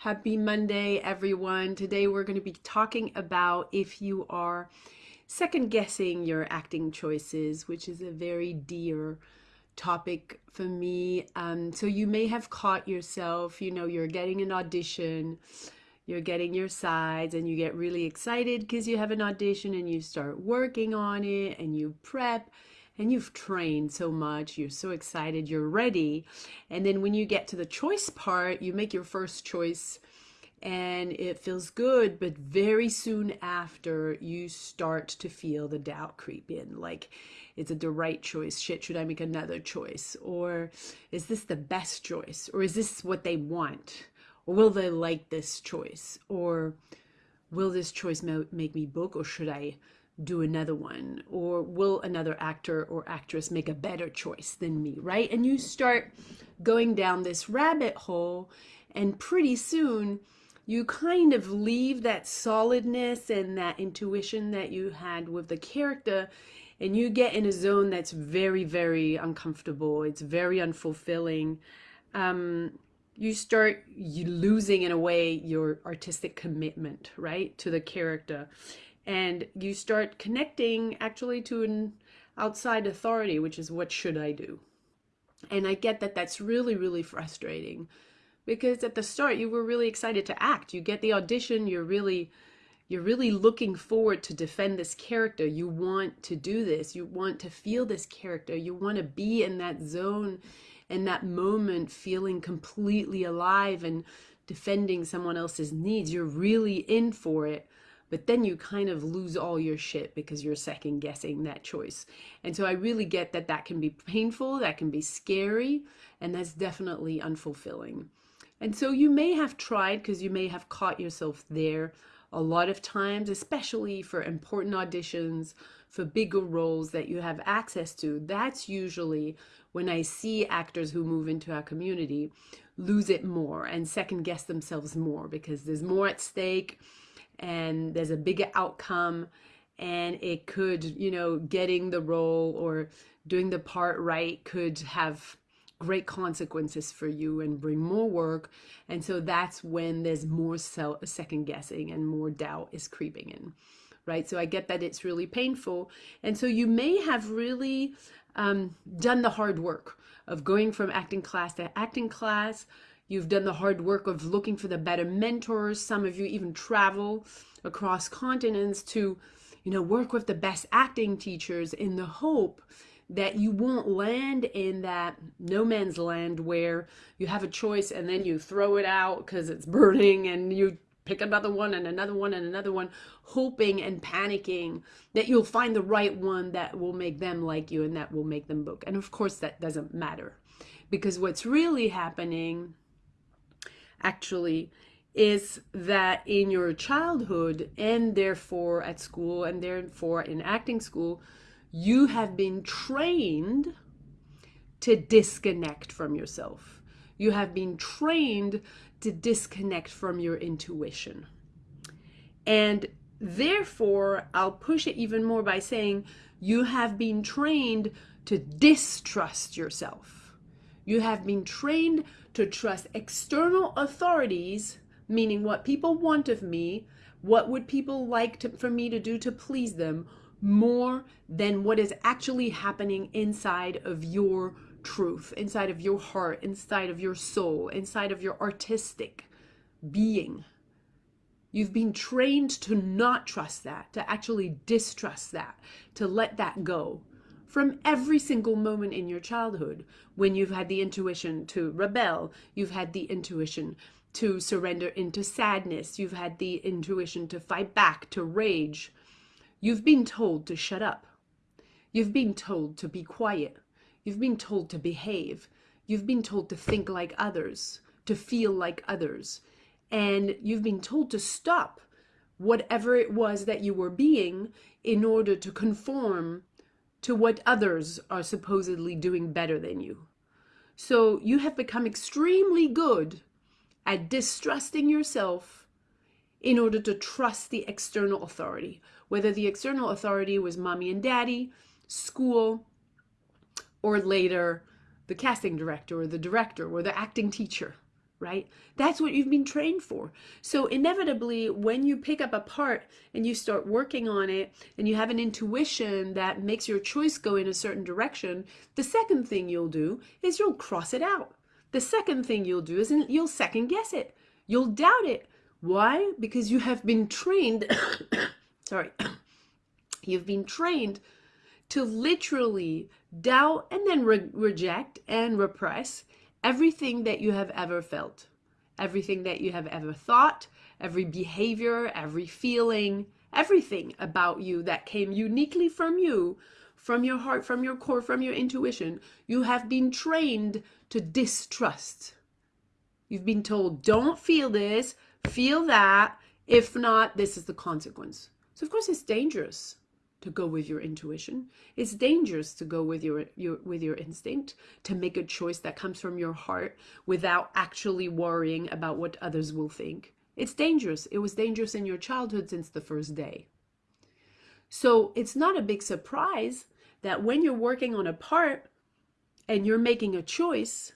Happy Monday, everyone. Today we're going to be talking about if you are second guessing your acting choices, which is a very dear topic for me. Um, so you may have caught yourself, you know, you're getting an audition, you're getting your sides, and you get really excited because you have an audition and you start working on it and you prep and you've trained so much, you're so excited, you're ready. And then when you get to the choice part, you make your first choice and it feels good, but very soon after, you start to feel the doubt creep in. Like, is it the right choice? Shit, should I make another choice? Or is this the best choice? Or is this what they want? Or will they like this choice? Or will this choice make me book? Or should I do another one? Or will another actor or actress make a better choice than me right? And you start going down this rabbit hole and pretty soon you kind of leave that solidness and that intuition that you had with the character and you get in a zone that's very very uncomfortable. It's very unfulfilling. Um, you start losing in a way your artistic commitment right to the character and you start connecting actually to an outside authority, which is what should I do? And I get that that's really, really frustrating because at the start you were really excited to act. You get the audition, you're really you're really looking forward to defend this character. You want to do this. You want to feel this character. You want to be in that zone in that moment feeling completely alive and defending someone else's needs. You're really in for it but then you kind of lose all your shit because you're second guessing that choice. And so I really get that that can be painful, that can be scary, and that's definitely unfulfilling. And so you may have tried because you may have caught yourself there a lot of times, especially for important auditions, for bigger roles that you have access to. That's usually when I see actors who move into our community lose it more and second guess themselves more because there's more at stake and there's a bigger outcome and it could you know getting the role or doing the part right could have great consequences for you and bring more work. And so that's when there's more self second guessing and more doubt is creeping in right? So i get that it's really painful. And so you may have really um, done the hard work of going from acting class to acting class You've done the hard work of looking for the better mentors. Some of you even travel across continents to, you know, work with the best acting teachers in the hope that you won't land in that no man's land where you have a choice and then you throw it out because it's burning and you pick another one and another one and another one, hoping and panicking that you'll find the right one that will make them like you and that will make them book. And of course, that doesn't matter because what's really happening actually is that in your childhood and therefore at school and therefore in acting school, you have been trained to disconnect from yourself. You have been trained to disconnect from your intuition. And therefore, I'll push it even more by saying you have been trained to distrust yourself. You have been trained to trust external authorities, meaning what people want of me, what would people like to, for me to do to please them, more than what is actually happening inside of your truth, inside of your heart, inside of your soul, inside of your artistic being. You've been trained to not trust that, to actually distrust that, to let that go from every single moment in your childhood when you've had the intuition to rebel, you've had the intuition to surrender into sadness, you've had the intuition to fight back, to rage. You've been told to shut up. You've been told to be quiet. You've been told to behave. You've been told to think like others, to feel like others. And you've been told to stop whatever it was that you were being in order to conform to what others are supposedly doing better than you. So you have become extremely good at distrusting yourself in order to trust the external authority, whether the external authority was mommy and daddy, school, or later the casting director or the director or the acting teacher, right? That's what you've been trained for. So, inevitably, when you pick up a part and you start working on it and you have an intuition that makes your choice go in a certain direction, the second thing you'll do is you'll cross it out. The second thing you'll do is you'll second guess it. You'll doubt it. Why? Because you have been trained, sorry, you've been trained to literally doubt and then re reject and repress everything that you have ever felt, everything that you have ever thought, every behavior, every feeling, everything about you that came uniquely from you, from your heart, from your core, from your intuition, you have been trained to distrust. You've been told, don't feel this, feel that. If not, this is the consequence. So, of course, it's dangerous to go with your intuition. It's dangerous to go with your, your with your instinct, to make a choice that comes from your heart without actually worrying about what others will think. It's dangerous. It was dangerous in your childhood since the first day. So it's not a big surprise that when you're working on a part and you're making a choice,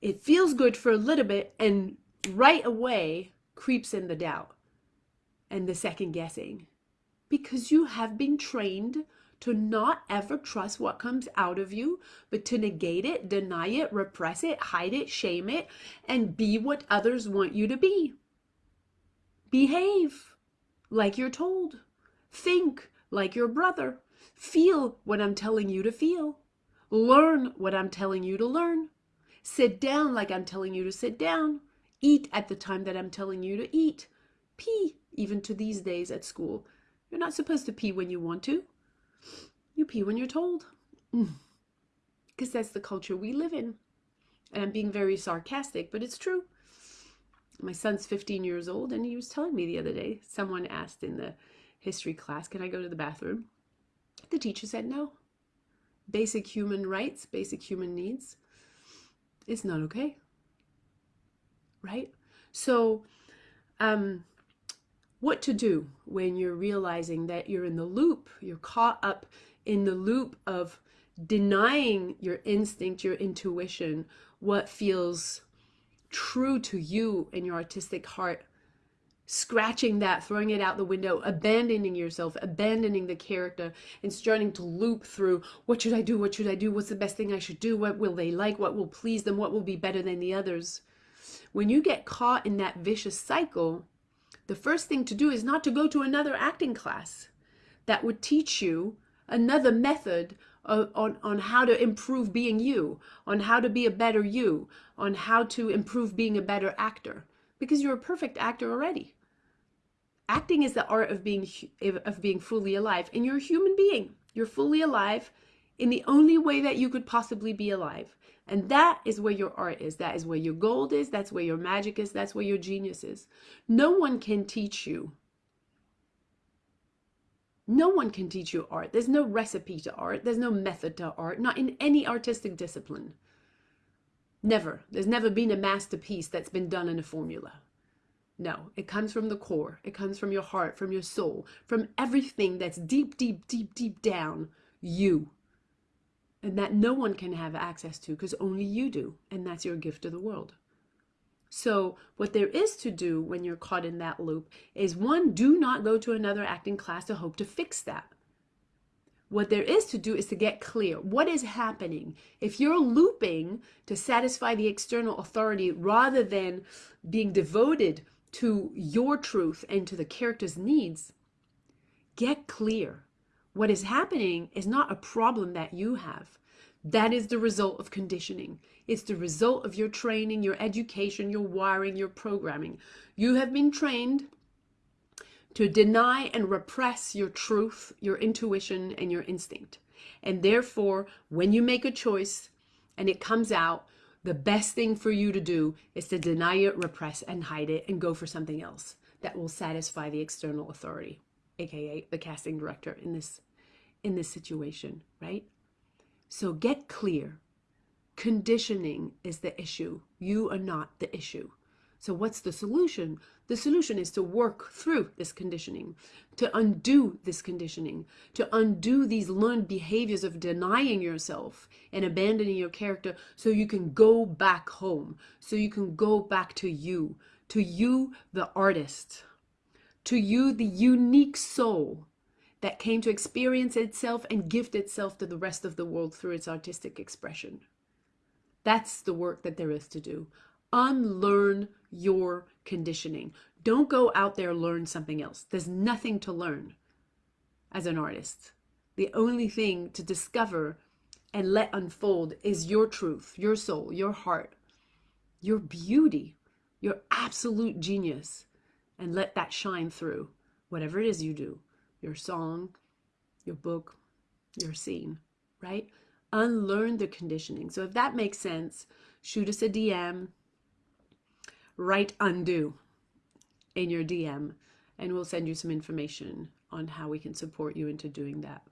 it feels good for a little bit and right away creeps in the doubt and the second guessing because you have been trained to not ever trust what comes out of you, but to negate it, deny it, repress it, hide it, shame it, and be what others want you to be. Behave like you're told. Think like your brother. Feel what I'm telling you to feel. Learn what I'm telling you to learn. Sit down like I'm telling you to sit down. Eat at the time that I'm telling you to eat. Pee, even to these days at school. You're not supposed to pee when you want to. You pee when you're told. Because that's the culture we live in. And I'm being very sarcastic, but it's true. My son's 15 years old, and he was telling me the other day, someone asked in the history class, Can I go to the bathroom? The teacher said no. Basic human rights, basic human needs. It's not okay. Right? So, um, what to do when you're realizing that you're in the loop, you're caught up in the loop of denying your instinct, your intuition, what feels true to you and your artistic heart, scratching that, throwing it out the window, abandoning yourself, abandoning the character, and starting to loop through what should I do? What should I do? What's the best thing I should do? What will they like? What will please them? What will be better than the others? When you get caught in that vicious cycle, the first thing to do is not to go to another acting class that would teach you another method of, on, on how to improve being you, on how to be a better you, on how to improve being a better actor, because you're a perfect actor already. Acting is the art of being of being fully alive, and you're a human being. You're fully alive in the only way that you could possibly be alive. And that is where your art is. That is where your gold is. That's where your magic is. That's where your genius is. No one can teach you. No one can teach you art. There's no recipe to art. There's no method to art, not in any artistic discipline. Never. There's never been a masterpiece that's been done in a formula. No, it comes from the core. It comes from your heart, from your soul, from everything that's deep, deep, deep, deep down you and that no one can have access to because only you do, and that's your gift to the world. So, what there is to do when you're caught in that loop is one, do not go to another acting class to hope to fix that. What there is to do is to get clear. What is happening? If you're looping to satisfy the external authority rather than being devoted to your truth and to the character's needs, get clear. What is happening is not a problem that you have. That is the result of conditioning. It's the result of your training, your education, your wiring, your programming. You have been trained to deny and repress your truth, your intuition, and your instinct. And therefore, when you make a choice and it comes out, the best thing for you to do is to deny it, repress, and hide it, and go for something else that will satisfy the external authority, aka the casting director in this in this situation, right? So get clear. Conditioning is the issue. You are not the issue. So, what's the solution? The solution is to work through this conditioning, to undo this conditioning, to undo these learned behaviors of denying yourself and abandoning your character so you can go back home, so you can go back to you, to you, the artist, to you, the unique soul that came to experience itself and gift itself to the rest of the world through its artistic expression. That's the work that there is to do. Unlearn your conditioning. Don't go out there learn something else. There's nothing to learn as an artist. The only thing to discover and let unfold is your truth, your soul, your heart, your beauty, your absolute genius, and let that shine through whatever it is you do your song, your book, your scene, right? Unlearn the conditioning. So if that makes sense, shoot us a DM, write undo in your DM, and we'll send you some information on how we can support you into doing that.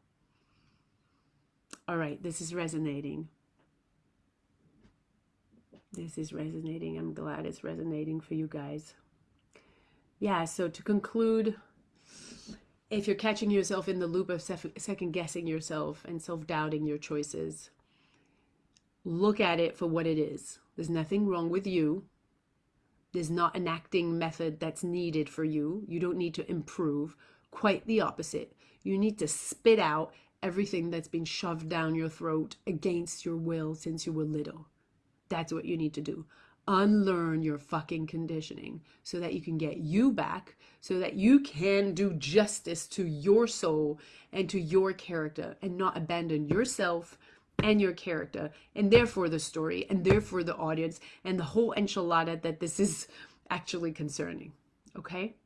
All right, this is resonating. This is resonating. I'm glad it's resonating for you guys. Yeah, so to conclude, if you're catching yourself in the loop of second guessing yourself and self doubting your choices, look at it for what it is. There's nothing wrong with you. There's not an acting method that's needed for you. You don't need to improve. Quite the opposite. You need to spit out everything that's been shoved down your throat against your will since you were little. That's what you need to do unlearn your fucking conditioning so that you can get you back, so that you can do justice to your soul and to your character and not abandon yourself and your character and therefore the story and therefore the audience and the whole enchilada that this is actually concerning. Okay?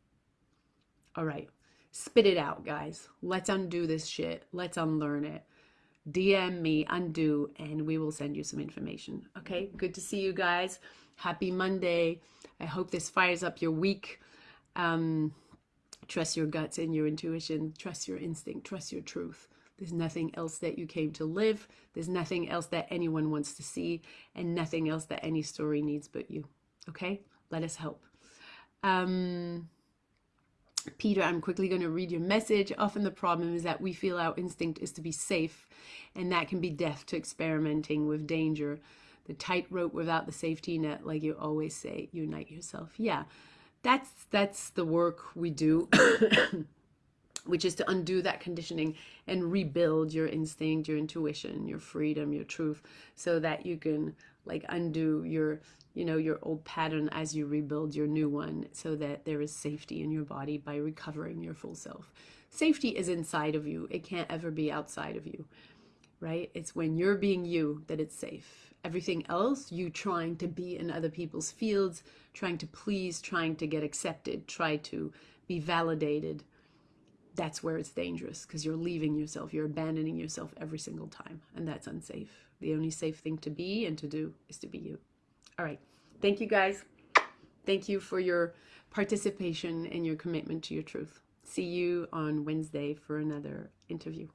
All right. Spit it out, guys. Let's undo this shit. Let's unlearn it. DM me, undo, and we will send you some information. Okay? Good to see you guys. Happy Monday. I hope this fires up your week. Um, trust your guts and your intuition. Trust your instinct. Trust your truth. There's nothing else that you came to live. There's nothing else that anyone wants to see, and nothing else that any story needs but you. Okay? Let us help. Um, Peter, I'm quickly going to read your message. Often the problem is that we feel our instinct is to be safe, and that can be death to experimenting with danger the tightrope without the safety net, like you always say, unite yourself. Yeah, that's that's the work we do, which is to undo that conditioning and rebuild your instinct, your intuition, your freedom, your truth, so that you can like undo your you know your old pattern as you rebuild your new one so that there is safety in your body by recovering your full self. Safety is inside of you. It can't ever be outside of you right? It's when you're being you that it's safe everything else, you trying to be in other people's fields, trying to please, trying to get accepted, try to be validated, that's where it's dangerous because you're leaving yourself, you're abandoning yourself every single time, and that's unsafe. The only safe thing to be and to do is to be you. All right. Thank you guys. Thank you for your participation and your commitment to your truth. See you on Wednesday for another interview.